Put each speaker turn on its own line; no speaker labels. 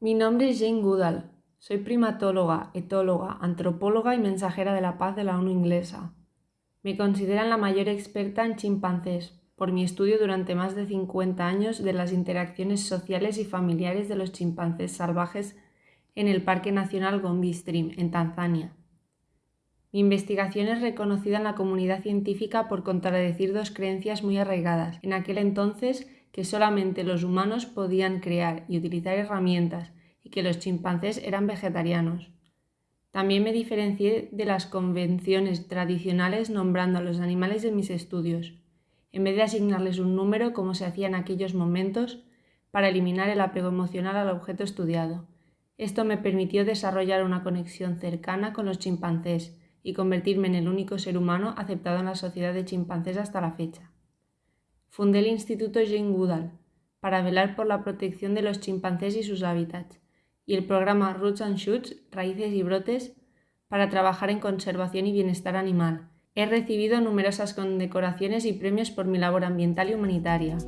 Mi nombre es Jane Goodall. Soy primatóloga, etóloga, antropóloga y mensajera de la paz de la ONU inglesa. Me consideran la mayor experta en chimpancés por mi estudio durante más de 50 años de las interacciones sociales y familiares de los chimpancés salvajes en el Parque Nacional Gombe Stream, en Tanzania. Mi investigación es reconocida en la comunidad científica por contradecir dos creencias muy arraigadas. En aquel entonces, que solamente los humanos podían crear y utilizar herramientas y que los chimpancés eran vegetarianos. También me diferencié de las convenciones tradicionales nombrando a los animales de mis estudios, en vez de asignarles un número como se hacía en aquellos momentos para eliminar el apego emocional al objeto estudiado. Esto me permitió desarrollar una conexión cercana con los chimpancés y convertirme en el único ser humano aceptado en la sociedad de chimpancés hasta la fecha. Fundé el Instituto Jane Goodall para velar por la protección de los chimpancés y sus hábitats, y el programa Roots and Shoots, Raíces y Brotes, para trabajar en conservación y bienestar animal. He recibido numerosas condecoraciones y premios por mi labor ambiental y humanitaria.